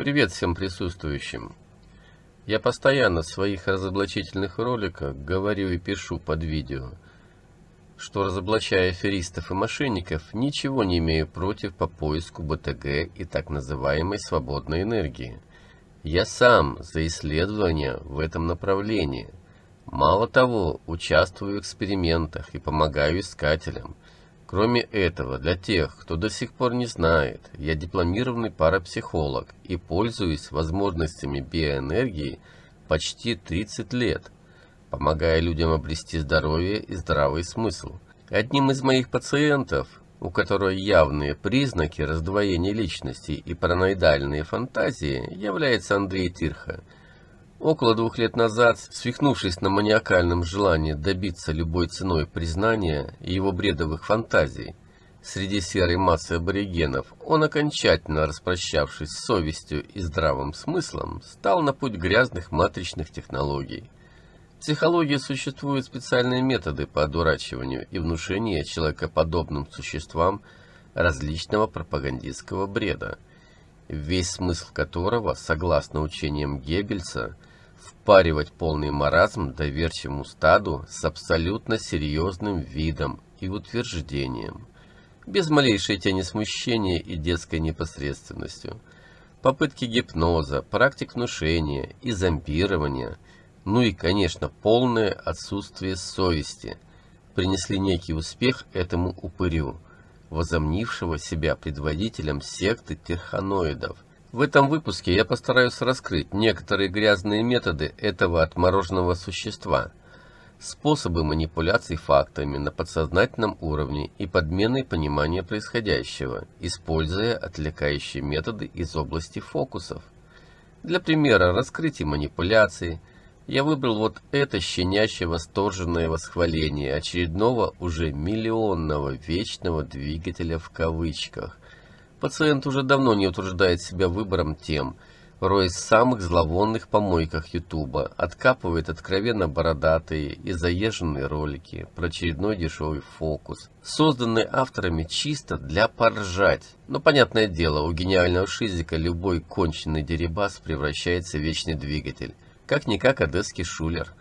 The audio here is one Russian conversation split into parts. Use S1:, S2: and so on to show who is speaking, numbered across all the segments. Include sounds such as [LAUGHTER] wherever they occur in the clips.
S1: Привет всем присутствующим. Я постоянно в своих разоблачительных роликах говорю и пишу под видео, что разоблачая аферистов и мошенников, ничего не имею против по поиску БТГ и так называемой свободной энергии. Я сам за исследования в этом направлении. Мало того, участвую в экспериментах и помогаю искателям – Кроме этого, для тех, кто до сих пор не знает, я дипломированный парапсихолог и пользуюсь возможностями биоэнергии почти 30 лет, помогая людям обрести здоровье и здравый смысл. Одним из моих пациентов, у которого явные признаки раздвоения личности и параноидальные фантазии, является Андрей Тирха – Около двух лет назад, свихнувшись на маниакальном желании добиться любой ценой признания его бредовых фантазий, среди серой массы аборигенов, он, окончательно распрощавшись с совестью и здравым смыслом, стал на путь грязных матричных технологий. В психологии существуют специальные методы по одурачиванию и внушению человекоподобным существам различного пропагандистского бреда, весь смысл которого, согласно учениям Геббельса, впаривать полный маразм доверчивому стаду с абсолютно серьезным видом и утверждением, без малейшей тени смущения и детской непосредственностью. Попытки гипноза, практик внушения и зомбирования, ну и, конечно, полное отсутствие совести, принесли некий успех этому упырю, возомнившего себя предводителем секты терханоидов – в этом выпуске я постараюсь раскрыть некоторые грязные методы этого отмороженного существа, способы манипуляций фактами на подсознательном уровне и подмены понимания происходящего, используя отвлекающие методы из области фокусов. Для примера раскрытия манипуляций я выбрал вот это щенячье восторженное восхваление очередного уже миллионного вечного двигателя в кавычках, Пациент уже давно не утруждает себя выбором тем, роясь в самых зловонных помойках Ютуба, откапывает откровенно бородатые и заезженные ролики про очередной дешевый фокус, созданный авторами чисто для поржать. Но, понятное дело, у гениального шизика любой конченый дерибас превращается в вечный двигатель, как-никак одесский шулер.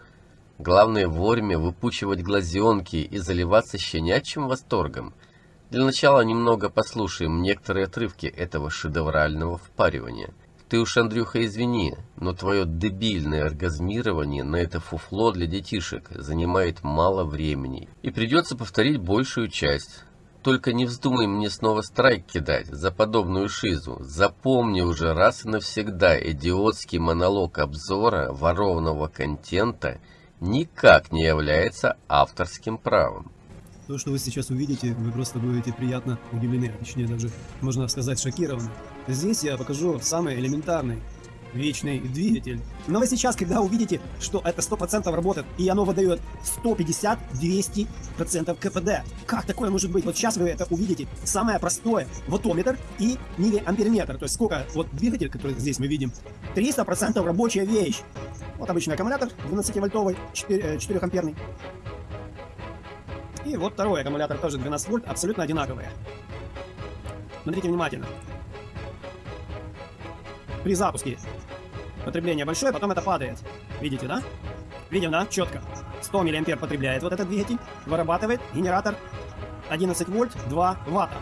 S1: Главное вовремя выпучивать глазенки и заливаться щенячьим восторгом – для начала немного послушаем некоторые отрывки этого шедеврального впаривания. Ты уж, Андрюха, извини, но твое дебильное оргазмирование на это фуфло для детишек занимает мало времени. И придется повторить большую часть. Только не вздумай мне снова страйк кидать за подобную шизу. Запомни уже раз и навсегда идиотский монолог обзора ворованного контента никак не является авторским правом.
S2: То, что вы сейчас увидите, вы просто будете приятно удивлены, точнее даже, можно сказать, шокированы. Здесь я покажу самый элементарный вечный двигатель. Но вы сейчас, когда увидите, что это 100% работает, и оно выдает 150-200% КПД, как такое может быть? Вот сейчас вы это увидите. Самое простое, ваттометр и миллиамперметр, то есть сколько, вот двигатель, который здесь мы видим, 300% рабочая вещь. Вот обычный аккумулятор 12-вольтовый, 4, 4 амперный. И вот второй аккумулятор тоже 12 вольт, абсолютно одинаковые. Смотрите внимательно. При запуске потребление большое, потом это падает. Видите, да? Видим, да? Четко. 100 мА потребляет вот этот двигатель, вырабатывает генератор 11 вольт 2 ватта.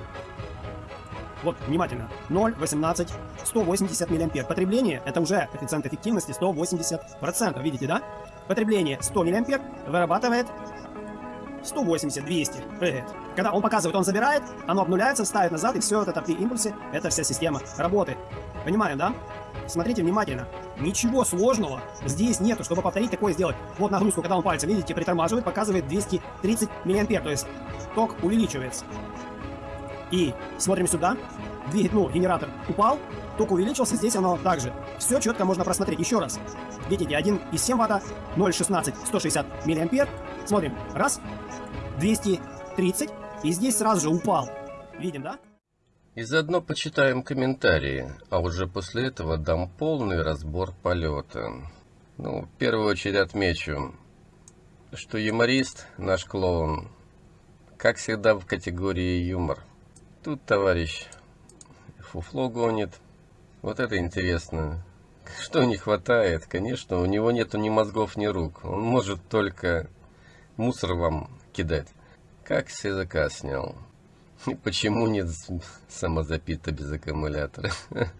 S2: Вот, внимательно. 0, 18, 180 мА. Потребление, это уже коэффициент эффективности 180%. Видите, да? Потребление 100 мА вырабатывает 180, 200 прыгает. Когда он показывает, он забирает, оно обнуляется, ставит назад, и все это при импульсе, эта вся система работает. Понимаем, да? Смотрите внимательно. Ничего сложного здесь нету, чтобы повторить такое сделать. Вот нагрузку, когда он пальцем, видите, притормаживает, показывает 230 мА, то есть ток увеличивается. И смотрим сюда. Двигатель, ну, генератор упал, ток увеличился, здесь оно также. Все четко можно просмотреть. Еще раз. Видите, 1,7 ватта, 0,16, 160 мА. Смотрим. Раз, 230, и здесь сразу же упал. Видим, да?
S1: И заодно почитаем комментарии, а уже после этого дам полный разбор полета. Ну, в первую очередь отмечу, что юморист, наш клоун, как всегда в категории юмор. Тут товарищ фуфло гонит, Вот это интересно. Что не хватает? Конечно, у него нету ни мозгов, ни рук. Он может только мусор вам кидать. Как с языка снял. И почему нет самозапита без аккумулятора? [LAUGHS]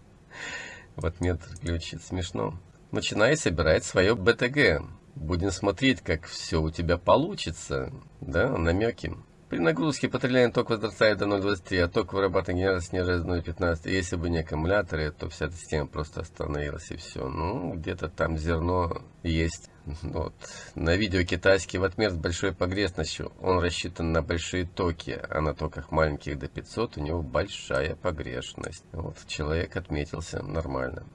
S1: Вот метр ключит. Смешно. Начинай собирать свое БТГ. Будем смотреть, как все у тебя получится. Да, намеки. При нагрузке потребление ток возрастает до 0,23, а ток вырабатывания генератора снижается до 0,15. Если бы не аккумуляторы, то вся эта система просто остановилась и все. Ну, где-то там зерно есть. Вот. На видео китайский ватмер с большой погрешностью. Он рассчитан на большие токи, а на токах маленьких до 500 у него большая погрешность. Вот человек отметился нормально.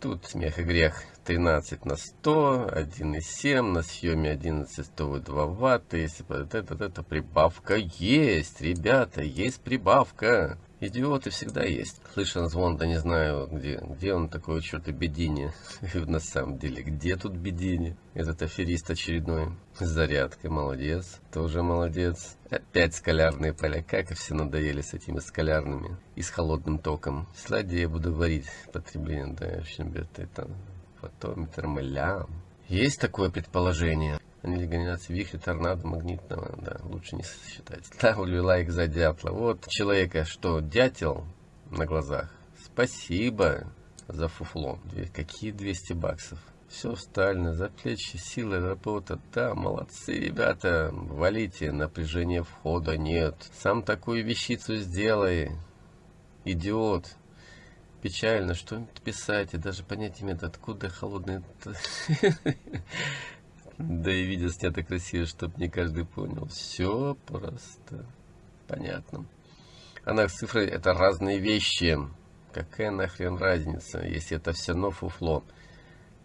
S1: Тут смех и грех 13 на 100, 1,7, на съеме 11 102 ватта. Если это, это, это прибавка есть, ребята, есть прибавка. Идиоты всегда есть. Слышал звон, да не знаю, где, где он такой, черт, и Бедини. [LAUGHS] На самом деле, где тут Бедини? Этот аферист очередной. С зарядкой, молодец. Тоже молодец. Опять скалярные поля. Как и все надоели с этими скалярными. И с холодным током. Слади я буду варить потребление, да, в общем, это фотометр мылям. Есть такое предположение. Легализация вихря, торнадо, магнитного, да, лучше не считать. Ставлю [LAUGHS] лайк за дятла. Вот человека, что, дятел на глазах. Спасибо за фуфло. Какие 200 баксов. Все стально, за плечи, силы, работа. Да, молодцы, ребята. Валите, напряжения входа нет. Сам такую вещицу сделай. Идиот. Печально, что писать, и даже понять имеет, откуда холодный... [LAUGHS] Да и видео снято красиво, чтобы не каждый понял. Все просто понятно. А цифры это разные вещи. Какая нахрен разница, если это все равно фуфло?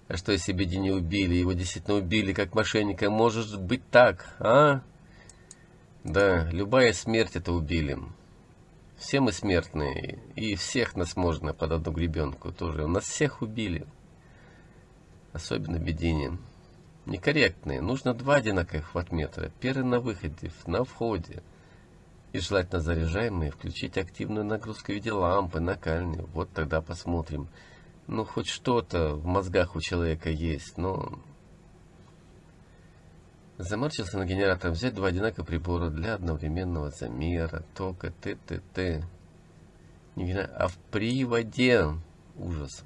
S1: А что если Беди не убили? Его действительно убили как мошенника. Может быть так, а? Да, любая смерть это убили. Все мы смертные. И всех нас можно под одну гребенку тоже. У нас всех убили. Особенно Бедини некорректные. Нужно два одинаковых ваттметра. Первый на выходе, на входе. И желательно заряжаемые включить активную нагрузку в виде лампы, накальни. Вот тогда посмотрим. Ну, хоть что-то в мозгах у человека есть, но... Заморчился на генератор взять два одинаковых прибора для одновременного замера тока ТТТ. А в приводе... Ужас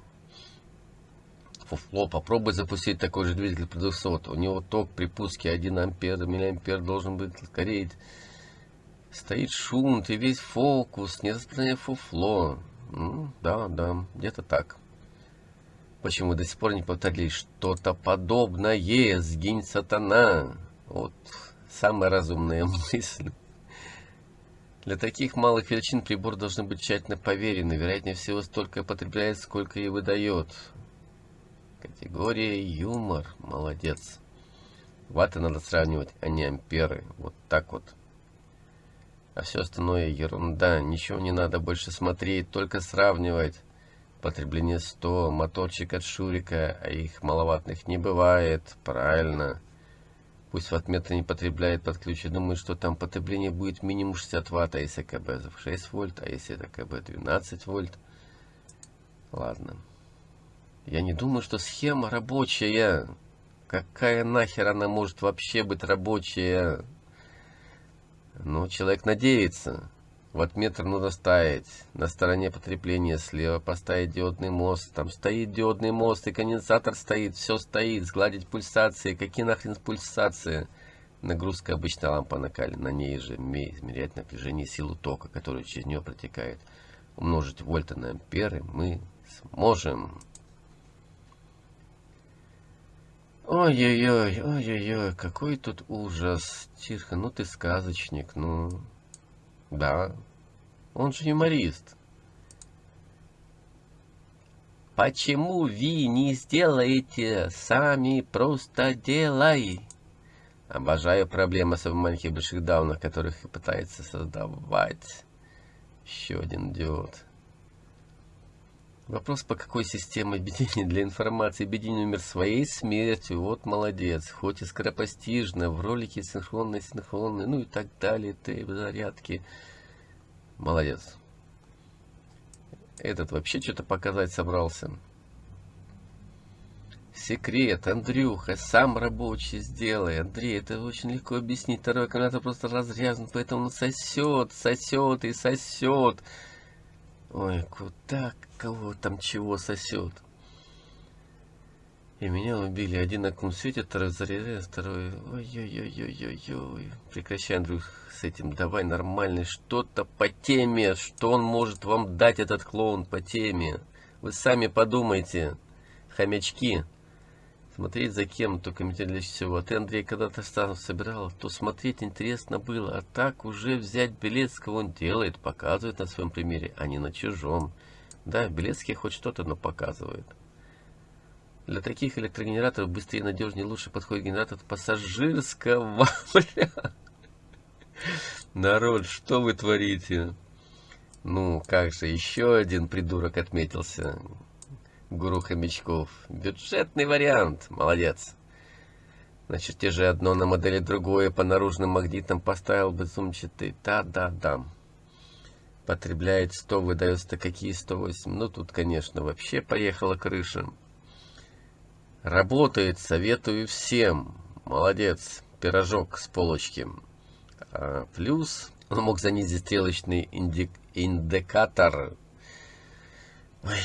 S1: фуфло. Попробуй запустить такой же двигатель при 200. У него ток при пуске 1 ампер, миллиампер должен быть скорее. Стоит шум, ты весь фокус, не распространяй фуфло. Ну, да, да, где-то так. Почему до сих пор не повторили что-то подобное? Сгинь, сатана. Вот самая разумная [LAUGHS] мысль. Для таких малых величин прибор должен быть тщательно проверен, вероятнее всего столько потребляет, сколько и выдает. Категория юмор. Молодец. Ваты надо сравнивать, а не амперы. Вот так вот. А все остальное ерунда. Ничего не надо больше смотреть, только сравнивать. Потребление 100, моторчик от Шурика, а их маловатных не бывает. Правильно. Пусть ватметр не потребляет под ключ. Я думаю, что там потребление будет минимум 60 ватт, а если КБ 6 вольт, а если это КБ 12 вольт. Ладно. Я не думаю, что схема рабочая. Какая нахер она может вообще быть рабочая? Ну, человек надеется. Вот метр нужно ставить. На стороне потребления слева поставить диодный мост. Там стоит диодный мост и конденсатор стоит. Все стоит. Сгладить пульсации. Какие нахрен пульсации? Нагрузка обычная лампа накалена. На ней же измерять напряжение силу тока, которая через нее протекает. Умножить вольты на амперы мы сможем. Ой-ой-ой, ой-ой-ой, какой тут ужас. Тихо, ну ты сказочник, ну... Да, он же юморист. Почему вы не сделаете сами, просто делай? Обожаю проблемы с маленьких больших даунах, которых пытается создавать. Еще один идиот. Вопрос, по какой системе объединения для информации объединение умер своей смертью. Вот молодец. Хоть и скоропостижно, в ролике синхронно, синхронно, ну и так далее, ты зарядки. Молодец. Этот вообще что-то показать собрался. Секрет, Андрюха, сам рабочий сделай. Андрей, это очень легко объяснить. Второй аккумулятор просто разряжен, поэтому он сосет, сосет и сосет. Ой, куда, кого там чего сосет. И меня убили. Один аккум светит, второй заряжает, второй... Ой-ой-ой-ой-ой-ой. Прекращай, Андрюх, с этим. Давай нормальный что-то по теме. Что он может вам дать, этот клоун, по теме? Вы сами подумайте, хомячки. Смотреть за кем, только для всего. Ты, Андрей, когда-то сам собирал, то смотреть интересно было. А так уже взять Белецкого он делает, показывает на своем примере, а не на чужом. Да, Белецкий хоть что-то, но показывает. Для таких электрогенераторов быстрее, надежнее, лучше подходит генератор пассажирского. [LAUGHS] Народ, что вы творите? Ну, как же, еще один придурок отметился гуру хомячков. Бюджетный вариант. Молодец. Значит, те же одно на модели другое по наружным магнитам поставил бы сумчатый. Да-да-да. Потребляет 100, выдается какие 108. Ну, тут, конечно, вообще поехала крыша. Работает, советую всем. Молодец. Пирожок с полочки. А, плюс он мог занизить стрелочный индик индикатор Ой,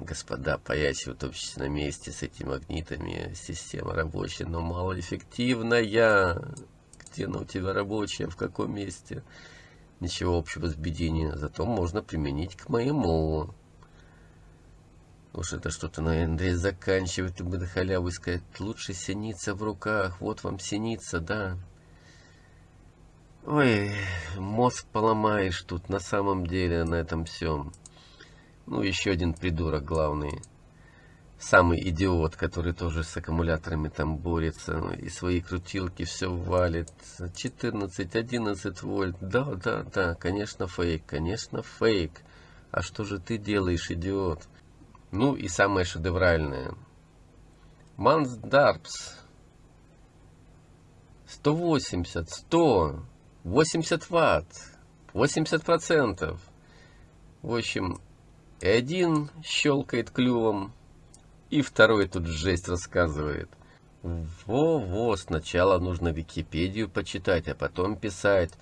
S1: господа, паясь утопчись на месте с этими магнитами, система рабочая, но малоэффективная. Где она у тебя рабочая, в каком месте? Ничего общего с бедением, зато можно применить к моему. Уж это что-то на Андрей заканчивает и на халяву сказать, лучше синица в руках, вот вам синица, да. Ой, мозг поломаешь тут на самом деле на этом всем. Ну, еще один придурок главный. Самый идиот, который тоже с аккумуляторами там борется. Ну, и свои крутилки все валит. 14, 11 вольт. Да, да, да, конечно фейк, конечно фейк. А что же ты делаешь, идиот? Ну и самое шедевральное. Мансдарпс. 180, 100, 80 ватт, 80 процентов. В общем, и один щелкает клювом, и второй тут жесть рассказывает. Во-во, сначала нужно Википедию почитать, а потом писать.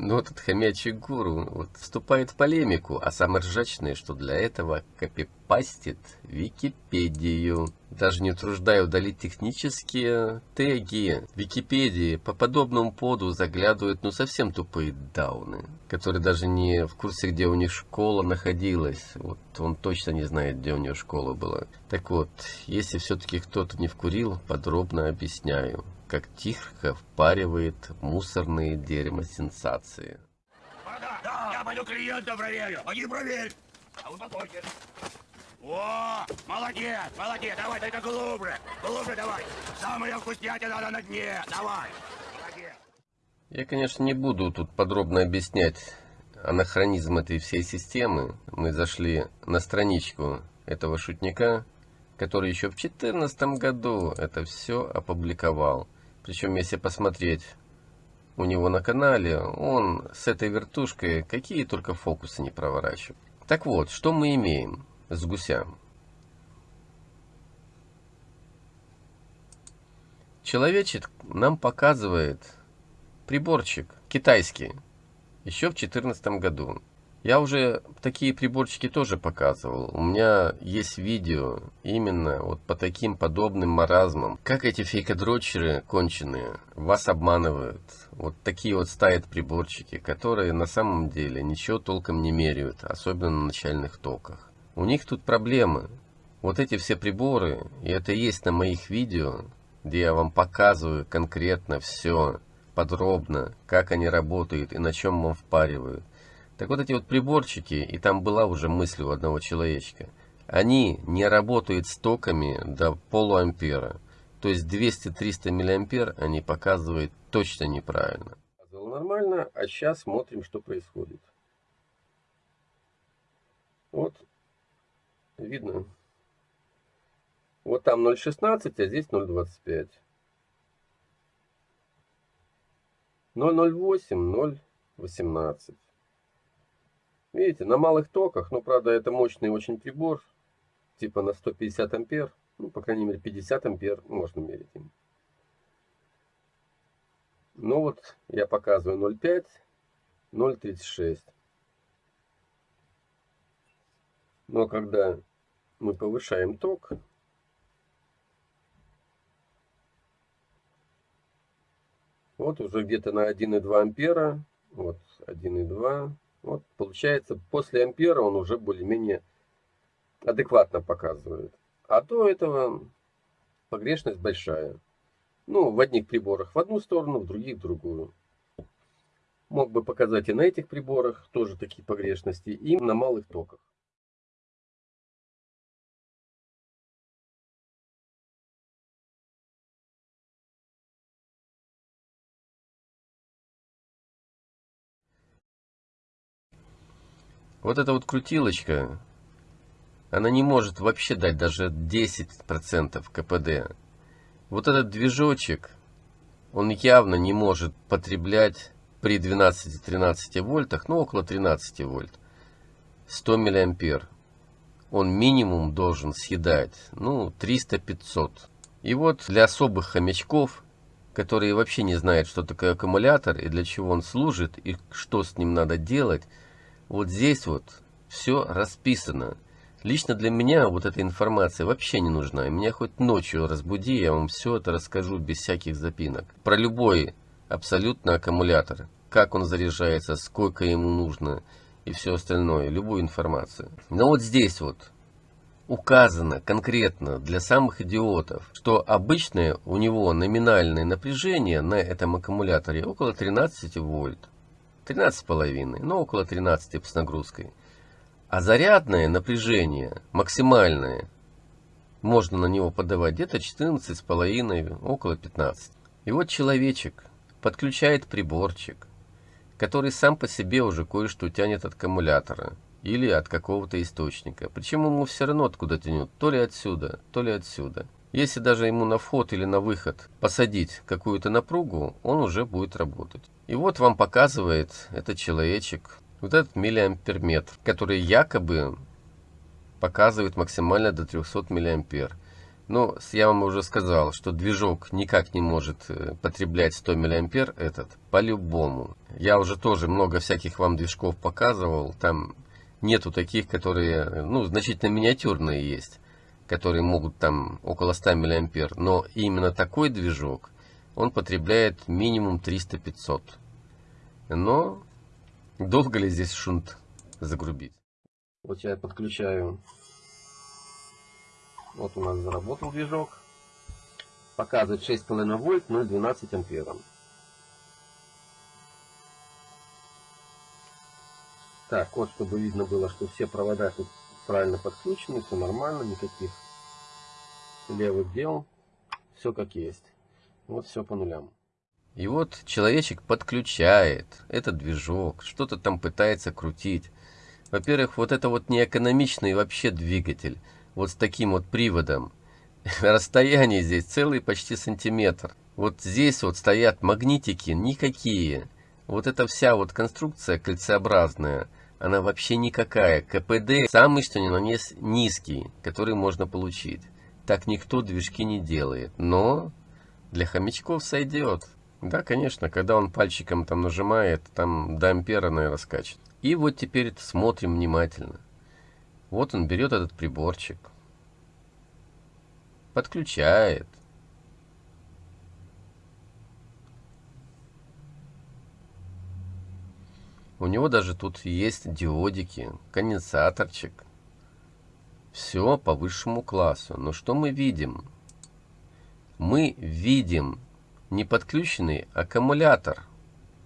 S1: Но этот хомячий гуру вот, вступает в полемику, а самое ржачное, что для этого копипастит Википедию. Даже не утруждая удалить технические теги. Википедии по подобному поводу заглядывают ну совсем тупые дауны, которые даже не в курсе, где у них школа находилась. Вот он точно не знает, где у него школа была. Так вот, если все-таки кто-то не вкурил, подробно объясняю как тихо впаривает мусорные дерьмо сенсации.
S3: Да, я пойду клиента проверю. Пойди проверь. А успокойся. О, молодец, молодец, давай только глубже, глубже давай. Самая вкуснятина на дне, давай. Молодец.
S1: Я, конечно, не буду тут подробно объяснять анахронизм этой всей системы. Мы зашли на страничку этого шутника, который еще в 2014 году это все опубликовал. Причем, если посмотреть у него на канале, он с этой вертушкой какие только фокусы не проворачивает. Так вот, что мы имеем с гусям? Человечек нам показывает приборчик китайский еще в 2014 году. Я уже такие приборчики тоже показывал. У меня есть видео именно вот по таким подобным маразмам. Как эти фейкодрочеры конченые вас обманывают. Вот такие вот ставят приборчики, которые на самом деле ничего толком не меряют, особенно на начальных токах. У них тут проблемы. Вот эти все приборы, и это есть на моих видео, где я вам показываю конкретно все, подробно, как они работают и на чем вам впаривают. Так вот эти вот приборчики, и там была уже мысль у одного человечка, они не работают с токами до полуампера. То есть 200-300 миллиампер они показывают точно неправильно. Нормально, а сейчас смотрим, что происходит. Вот, видно. Вот там 0,16, а здесь 0,25. 0,08, 0,18. Видите, на малых токах, ну, правда, это мощный очень прибор, типа на 150 ампер, ну, по крайней мере, 50 ампер можно мерить им. Ну вот, я показываю 0,5, 0,36. Но когда мы повышаем ток, вот уже где-то на 1,2 ампера, вот 1,2, вот получается после ампера он уже более-менее адекватно показывает. А до этого погрешность большая. Ну, в одних приборах в одну сторону, в других в другую. Мог бы показать и на этих приборах тоже такие погрешности, и на малых токах. Вот эта вот крутилочка, она не может вообще дать даже 10% КПД. Вот этот движочек, он явно не может потреблять при 12-13 вольтах, ну около 13 вольт, 100 миллиампер. Он минимум должен съедать, ну 300-500. И вот для особых хомячков, которые вообще не знают, что такое аккумулятор и для чего он служит, и что с ним надо делать, вот здесь вот все расписано. Лично для меня вот эта информация вообще не нужна. Меня хоть ночью разбуди, я вам все это расскажу без всяких запинок. Про любой абсолютно аккумулятор. Как он заряжается, сколько ему нужно и все остальное. Любую информацию. Но вот здесь вот указано конкретно для самых идиотов, что обычное у него номинальное напряжение на этом аккумуляторе около 13 вольт. 13,5, но около 13 с нагрузкой. А зарядное напряжение, максимальное, можно на него подавать где-то 14,5, около 15. И вот человечек подключает приборчик, который сам по себе уже кое-что тянет от аккумулятора или от какого-то источника. Причем ему все равно откуда тянет, то ли отсюда, то ли отсюда. Если даже ему на вход или на выход посадить какую-то напругу, он уже будет работать. И вот вам показывает этот человечек, вот этот миллиамперметр, который якобы показывает максимально до 300 миллиампер. Но я вам уже сказал, что движок никак не может э, потреблять 100 миллиампер этот, по-любому. Я уже тоже много всяких вам движков показывал, там нету таких, которые, ну, значительно миниатюрные есть которые могут там около 100 миллиампер, но именно такой движок, он потребляет минимум 300-500. Но долго ли здесь шунт загрубить? Вот я подключаю, вот у нас заработал движок, показывает 6,5 вольт, 0,12 ампером. Так, вот, чтобы видно было, что все провода тут правильно подключены, все нормально, никаких левых дел, все как есть. Вот все по нулям. И вот человечек подключает этот движок, что-то там пытается крутить. Во-первых, вот это вот неэкономичный вообще двигатель, вот с таким вот приводом. [LAUGHS] Расстояние здесь целый почти сантиметр. Вот здесь вот стоят магнитики никакие. Вот эта вся вот конструкция кольцеобразная – она вообще никакая. КПД самый что ни на есть низкий, который можно получить. Так никто движки не делает. Но для хомячков сойдет. Да, конечно, когда он пальчиком там нажимает, там до ампера, наверное, скачет. И вот теперь смотрим внимательно. Вот он берет этот приборчик. Подключает. У него даже тут есть диодики, конденсаторчик. Все по высшему классу. Но что мы видим? Мы видим не подключенный аккумулятор.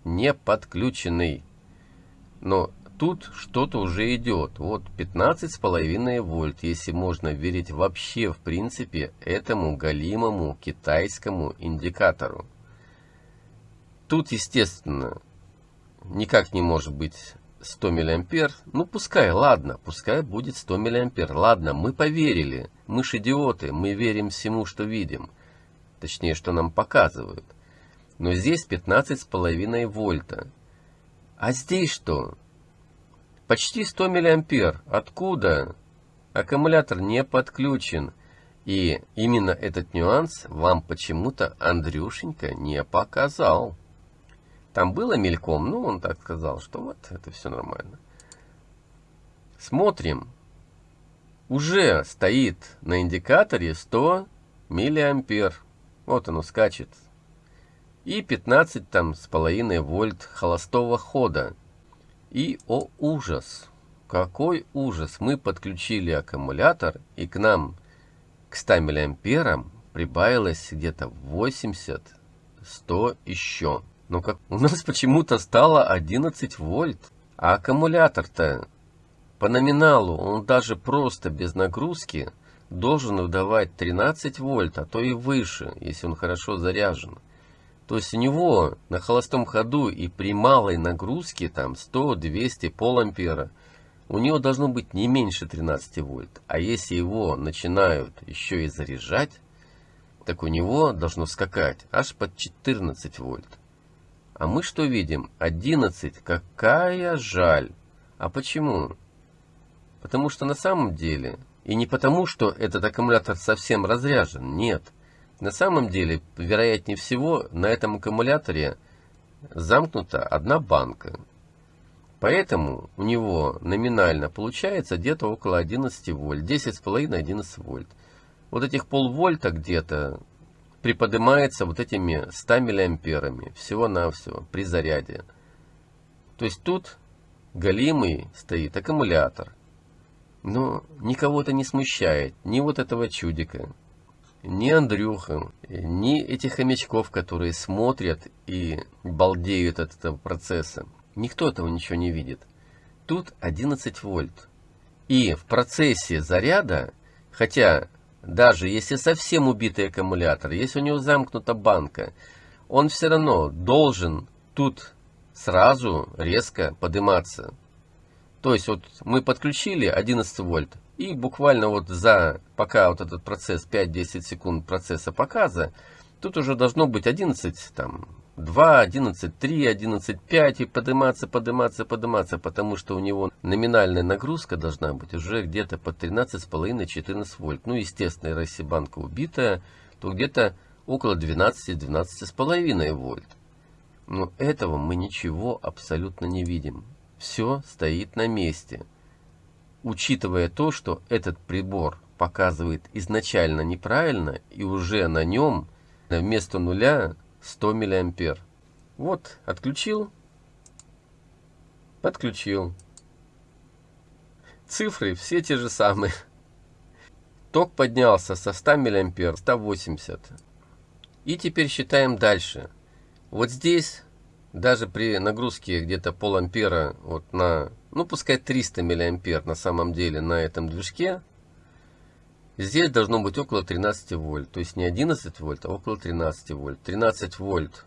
S1: Не подключенный. Но тут что-то уже идет. Вот 15,5 вольт, если можно верить вообще в принципе этому галимому китайскому индикатору. Тут, естественно, никак не может быть 100 миллиампер. Ну пускай, ладно, пускай будет 100 миллиампер. Ладно, мы поверили. Мы ж идиоты, мы верим всему, что видим. Точнее, что нам показывают. Но здесь 15,5 вольта. А здесь что? Почти 100 миллиампер. Откуда? Аккумулятор не подключен. И именно этот нюанс вам почему-то Андрюшенька не показал. Там было мельком, ну он так сказал, что вот это все нормально. Смотрим. Уже стоит на индикаторе 100 миллиампер. Вот оно скачет. И 15 там с половиной вольт холостого хода. И, о ужас, какой ужас, мы подключили аккумулятор, и к нам, к 100 миллиамперам, прибавилось где-то 80, 100 еще. Но как у нас почему-то стало 11 вольт, а аккумулятор-то по номиналу, он даже просто без нагрузки должен выдавать 13 вольт, а то и выше, если он хорошо заряжен. То есть у него на холостом ходу и при малой нагрузке, там 100, 200, пол ампера, у него должно быть не меньше 13 вольт. А если его начинают еще и заряжать, так у него должно скакать аж под 14 вольт. А мы что видим? 11. Какая жаль. А почему? Потому что на самом деле, и не потому, что этот аккумулятор совсем разряжен, нет. На самом деле, вероятнее всего, на этом аккумуляторе замкнута одна банка. Поэтому у него номинально получается где-то около 11 вольт, 10,5-11 вольт. Вот этих полвольта где-то приподнимается вот этими 100 миллиамперами всего-навсего при заряде. То есть тут галимый стоит аккумулятор. Но никого это не смущает, ни вот этого чудика, ни Андрюха, ни этих хомячков, которые смотрят и балдеют от этого процесса. Никто этого ничего не видит. Тут 11 вольт. И в процессе заряда, хотя даже если совсем убитый аккумулятор, если у него замкнута банка, он все равно должен тут сразу резко подниматься. То есть вот мы подключили 11 вольт, и буквально вот за, пока вот этот процесс 5-10 секунд процесса показа, тут уже должно быть 11, там, 2, 11, 3, 11, 5 и подниматься, подниматься, подниматься, потому что у него номинальная нагрузка должна быть уже где-то под 13,5-14 вольт. Ну, естественно, если банка убитая, то где-то около 12-12,5 вольт. Но этого мы ничего абсолютно не видим. Все стоит на месте учитывая то, что этот прибор показывает изначально неправильно и уже на нем вместо нуля 100 миллиампер. Вот, отключил, подключил. Цифры все те же самые. Ток поднялся со 100 миллиампер 180. И теперь считаем дальше. Вот здесь, даже при нагрузке где-то пол ампера вот на ну пускай 300 миллиампер на самом деле на этом движке, здесь должно быть около 13 вольт. То есть не 11 вольт, а около 13 вольт. 13 вольт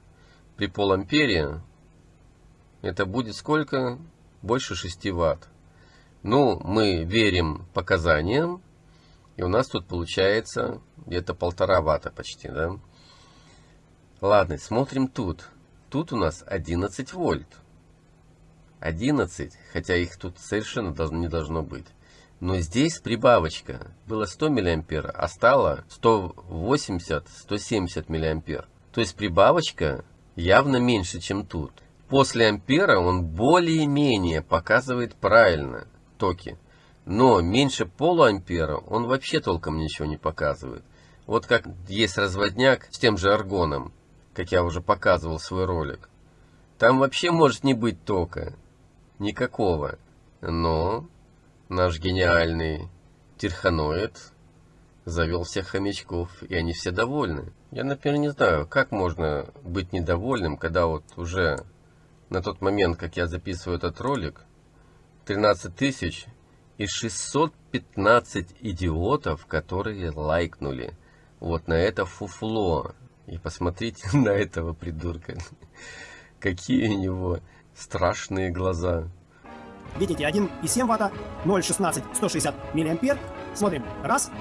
S1: при полампере, это будет сколько? Больше 6 ватт. Ну, мы верим показаниям, и у нас тут получается где-то полтора ватта почти, да? Ладно, смотрим тут. Тут у нас 11 вольт. 11, хотя их тут совершенно не должно быть. Но здесь прибавочка. Было 100 миллиампер, а стало 180-170 миллиампер. То есть прибавочка явно меньше, чем тут. После ампера он более-менее показывает правильно токи. Но меньше полуампера он вообще толком ничего не показывает. Вот как есть разводняк с тем же аргоном, как я уже показывал свой ролик. Там вообще может не быть тока никакого. Но наш гениальный Тирханоид завел всех хомячков, и они все довольны. Я, например, не знаю, как можно быть недовольным, когда вот уже на тот момент, как я записываю этот ролик, 13 тысяч и 615 идиотов, которые лайкнули вот на это фуфло. И посмотрите [LAUGHS] на этого придурка. Какие у него страшные глаза.
S2: Видите, 1,7 ватта, 0,16, 160 миллиампер. Смотрим, раз,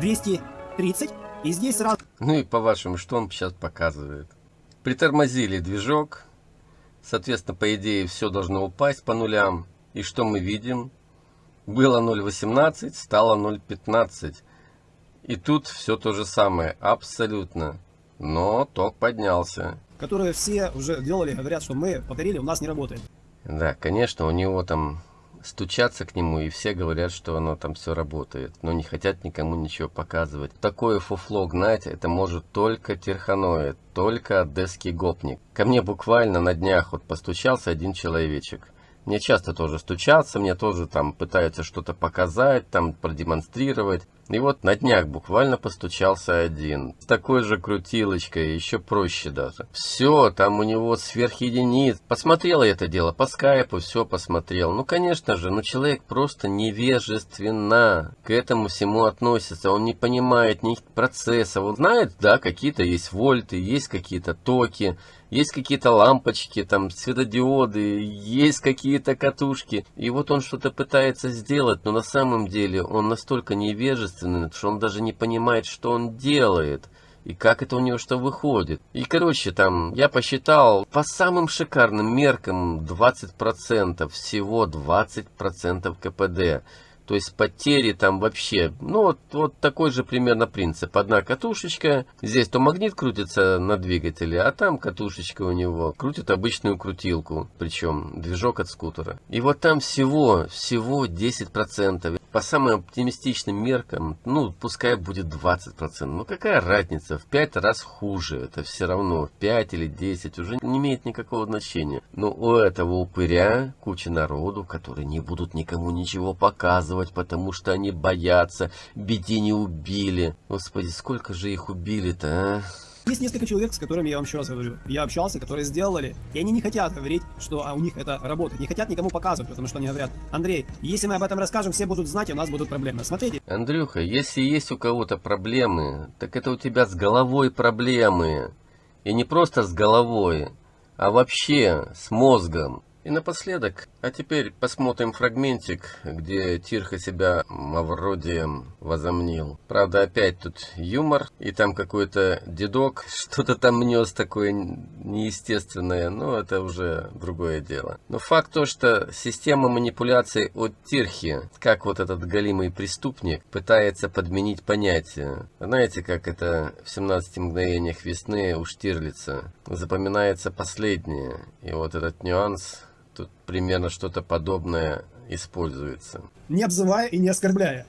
S2: 230, и здесь сразу...
S1: Ну и по-вашему, что он сейчас показывает? Притормозили движок, соответственно, по идее, все должно упасть по нулям. И что мы видим? Было 0.18, стало 0.15. И тут все то же самое, абсолютно. Но ток поднялся.
S2: Которые все уже делали, говорят, что мы повторили, у нас не работает.
S1: Да, конечно, у него там стучаться к нему, и все говорят, что оно там все работает, но не хотят никому ничего показывать. Такое фуфло гнать, это может только терханоид, только одесский гопник. Ко мне буквально на днях вот постучался один человечек. Мне часто тоже стучатся, мне тоже там пытаются что-то показать, там продемонстрировать. И вот на днях буквально постучался один. С такой же крутилочкой, еще проще даже. Все, там у него сверхединиц. Посмотрел я это дело по скайпу, все посмотрел. Ну, конечно же, ну человек просто невежественно к этому всему относится. Он не понимает ни процесса. Он знает, да, какие-то есть вольты, есть какие-то токи есть какие-то лампочки, там светодиоды, есть какие-то катушки. И вот он что-то пытается сделать, но на самом деле он настолько невежественный, что он даже не понимает, что он делает. И как это у него что выходит. И короче там, я посчитал, по самым шикарным меркам 20%, всего 20% КПД. То есть потери там вообще, ну вот, вот такой же примерно принцип. Одна катушечка, здесь то магнит крутится на двигателе, а там катушечка у него крутит обычную крутилку, причем движок от скутера. И вот там всего, всего 10%. По самым оптимистичным меркам, ну пускай будет 20%. Ну какая разница, в 5 раз хуже, это все равно 5 или 10 уже не имеет никакого значения. Но у этого упыря куча народу, которые не будут никому ничего показывать показывать, потому что они боятся. Беди не убили. Господи, сколько же их убили-то, а?
S2: Есть несколько человек, с которыми я вам еще раз говорю, я общался, которые сделали, и они не хотят говорить, что а, у них это работает, не хотят никому показывать, потому что они говорят, Андрей, если мы об этом расскажем, все будут знать, и у нас будут проблемы. Смотрите.
S1: Андрюха, если есть у кого-то проблемы, так это у тебя с головой проблемы. И не просто с головой, а вообще с мозгом. И напоследок, а теперь посмотрим фрагментик, где Тирха себя Мавродием возомнил. Правда, опять тут юмор, и там какой-то дедок [LAUGHS] что-то там нес такое неестественное, но это уже другое дело. Но факт то, что система манипуляций от Тирхи, как вот этот голимый преступник, пытается подменить понятие. Знаете, как это в 17 мгновениях весны у Штирлица запоминается последнее. И вот этот нюанс Тут примерно что-то подобное используется.
S2: Не обзывая и не оскорбляя,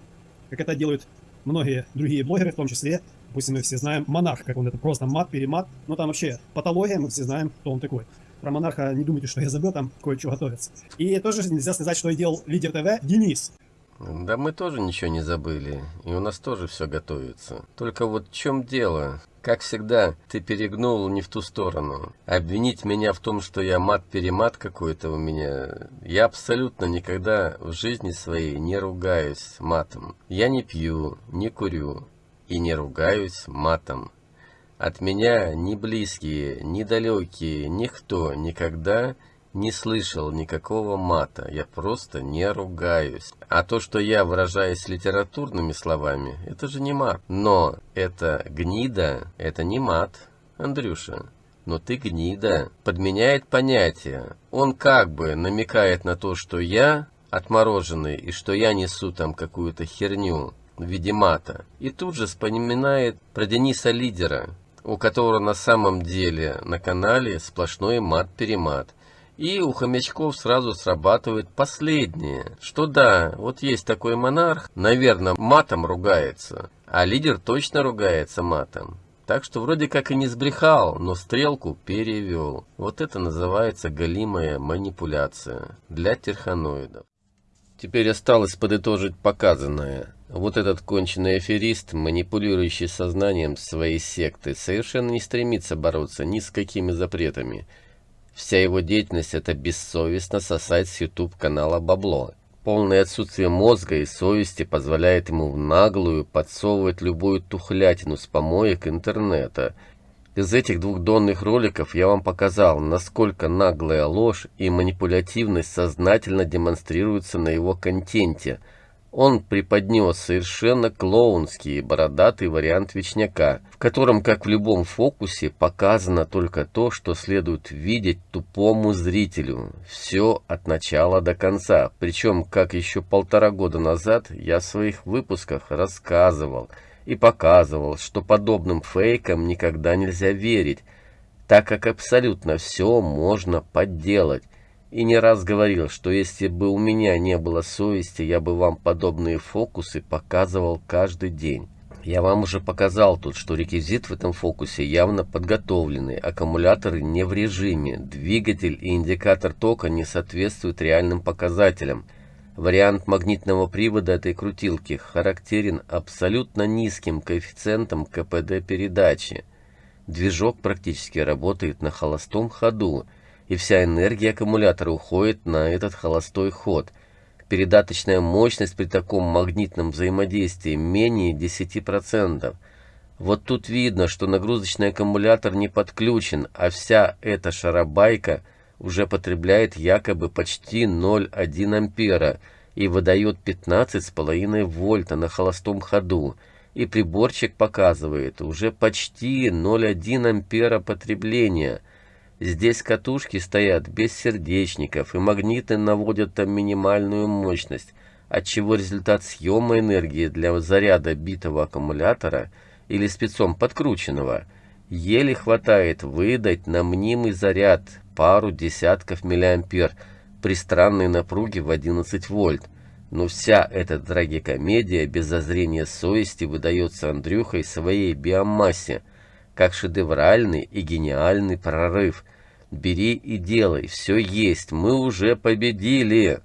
S2: как это делают многие другие блогеры, в том числе, допустим, мы все знаем монарх, как он это просто мат, перемат, но там вообще патология, мы все знаем, кто он такой. Про монарха не думайте, что я забыл, там кое-что готовится. И тоже нельзя сказать, что и делал лидер ТВ Денис.
S1: Да мы тоже ничего не забыли, и у нас тоже все готовится. Только вот в чем дело? Как всегда, ты перегнул не в ту сторону. Обвинить меня в том, что я мат-перемат какой-то у меня, я абсолютно никогда в жизни своей не ругаюсь матом. Я не пью, не курю и не ругаюсь матом. От меня ни близкие, ни далекие, никто никогда не слышал никакого мата, я просто не ругаюсь. А то, что я выражаюсь литературными словами, это же не мат. Но это гнида, это не мат, Андрюша. Но ты гнида. Подменяет понятие. Он как бы намекает на то, что я отмороженный, и что я несу там какую-то херню в виде мата. И тут же вспоминает про Дениса Лидера, у которого на самом деле на канале сплошной мат-перемат. И у хомячков сразу срабатывает последнее, что да, вот есть такой монарх, наверное, матом ругается, а лидер точно ругается матом. Так что вроде как и не сбрехал, но стрелку перевел. Вот это называется галимая манипуляция для терханоидов. Теперь осталось подытожить показанное. Вот этот конченый аферист, манипулирующий сознанием своей секты, совершенно не стремится бороться ни с какими запретами. Вся его деятельность – это бессовестно сосать с YouTube канала бабло. Полное отсутствие мозга и совести позволяет ему в наглую подсовывать любую тухлятину с помоек интернета. Из этих двух донных роликов я вам показал, насколько наглая ложь и манипулятивность сознательно демонстрируются на его контенте. Он преподнес совершенно клоунский бородатый вариант Вечняка, в котором, как в любом фокусе, показано только то, что следует видеть тупому зрителю. Все от начала до конца. Причем, как еще полтора года назад я в своих выпусках рассказывал и показывал, что подобным фейкам никогда нельзя верить, так как абсолютно все можно подделать. И не раз говорил, что если бы у меня не было совести, я бы вам подобные фокусы показывал каждый день. Я вам уже показал тут, что реквизит в этом фокусе явно подготовленный, аккумуляторы не в режиме, двигатель и индикатор тока не соответствуют реальным показателям. Вариант магнитного привода этой крутилки характерен абсолютно низким коэффициентом КПД передачи. Движок практически работает на холостом ходу, и вся энергия аккумулятора уходит на этот холостой ход. Передаточная мощность при таком магнитном взаимодействии менее 10%. Вот тут видно, что нагрузочный аккумулятор не подключен, а вся эта шарабайка уже потребляет якобы почти 0,1 ампера и выдает 15,5 вольта на холостом ходу. И приборчик показывает уже почти 0,1 ампера потребления – Здесь катушки стоят без сердечников, и магниты наводят там минимальную мощность, отчего результат съема энергии для заряда битого аккумулятора или спецом подкрученного еле хватает выдать на мнимый заряд пару десятков миллиампер при странной напруге в 11 вольт. Но вся эта трагикомедия без зазрения совести выдается Андрюхой своей биомассе, как шедевральный и гениальный прорыв. Бери и делай, все есть, мы уже победили.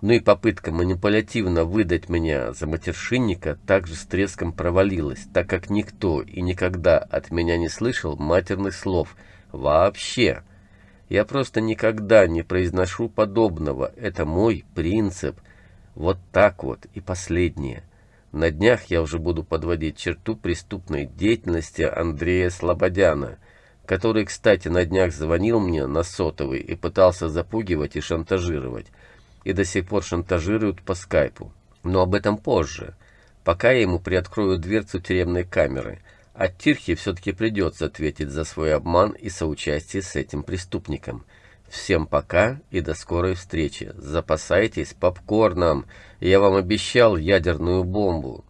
S1: Ну и попытка манипулятивно выдать меня за матершинника также с треском провалилась, так как никто и никогда от меня не слышал матерных слов. Вообще. Я просто никогда не произношу подобного. Это мой принцип. Вот так вот. И последнее. На днях я уже буду подводить черту преступной деятельности Андрея Слободяна, который, кстати, на днях звонил мне на сотовый и пытался запугивать и шантажировать. И до сих пор шантажируют по скайпу. Но об этом позже. Пока я ему приоткрою дверцу тюремной камеры. А Тирхе все-таки придется ответить за свой обман и соучастие с этим преступником. Всем пока и до скорой встречи. Запасайтесь попкорном. Я вам обещал ядерную бомбу.